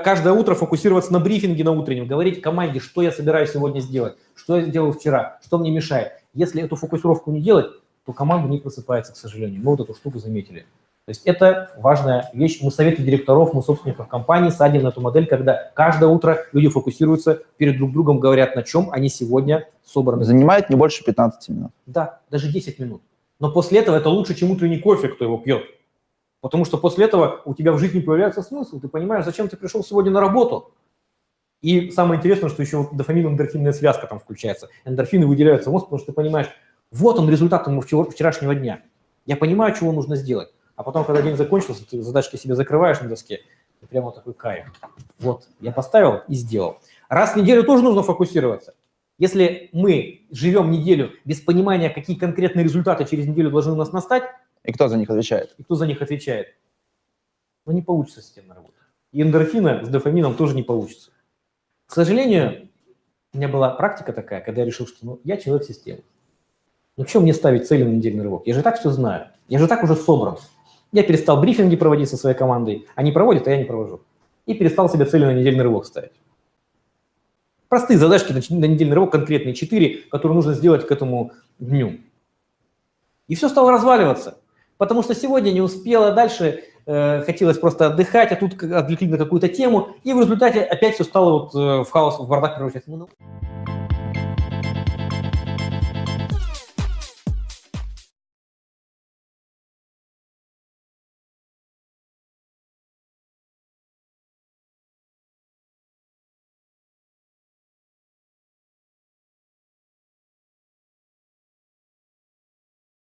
каждое утро фокусироваться на брифинге на утреннем, говорить команде, что я собираюсь сегодня сделать, что я сделал вчера, что мне мешает. Если эту фокусировку не делать, то команда не просыпается, к сожалению. Мы вот эту штуку заметили. То есть это важная вещь. Мы советы директоров, мы собственников компании садим на эту модель, когда каждое утро люди фокусируются, перед друг другом говорят, на чем они сегодня собраны. Занимает не больше 15 минут. Да, даже 10 минут. Но после этого это лучше, чем утренний кофе, кто его пьет. Потому что после этого у тебя в жизни появляется смысл. Ты понимаешь, зачем ты пришел сегодня на работу. И самое интересное, что еще дофамин-эндорфинная связка там включается. Эндорфины выделяются в мозг, потому что ты понимаешь, вот он результат вчерашнего дня. Я понимаю, чего нужно сделать. А потом, когда день закончился, ты задачки себе закрываешь на доске, и прямо такой кайф. Вот, я поставил и сделал. Раз в неделю тоже нужно фокусироваться. Если мы живем неделю без понимания, какие конкретные результаты через неделю должны у нас настать, и кто за них отвечает? И кто за них отвечает? Ну, не получится системно работать. И эндорфина с дофамином тоже не получится. К сожалению, у меня была практика такая, когда я решил, что ну, я человек системы. Ну, что мне ставить цели на недельный рывок? Я же так все знаю. Я же так уже собран. Я перестал брифинги проводить со своей командой. Они проводят, а я не провожу. И перестал себе цели на недельный рывок ставить. Простые задачки на недельный рывок, конкретные четыре, которые нужно сделать к этому дню. И все стало разваливаться потому что сегодня не успела, дальше э, хотелось просто отдыхать, а тут отвлекли на какую-то тему, и в результате опять все стало вот э, в хаос, в бардак превращаться.